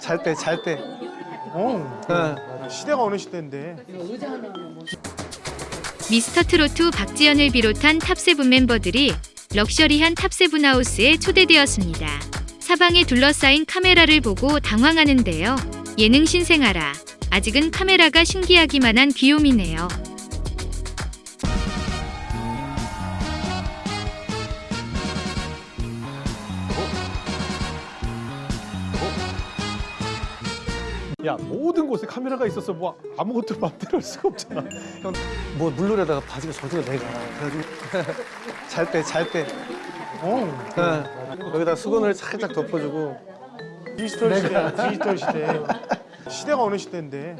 잘 때, 잘 때. 어. 어. 시대가 어느 시대인데. 미스터트롯 박지연을 비롯한 top seven 멤버들이 럭셔리한 top seven house에 초대되었습니다. 사방에 둘러싸인 카메라를 보고 당황하는데요. 예능 신생아라. 아직은 카메라가 신기하기만 한 귀요미네요. 야 모든 곳에 카메라가 있어서 뭐 아무것도 맘대로 할 수가 없잖아. 뭐 물놀이다가 바지가 젖어 내가. 그래가지고 잘 때, 잘 때. 어. 어. 여기다 수건을 살짝 덮어주고. 디지털 시대. 디지털 시대. 시대가 어느 시대인데.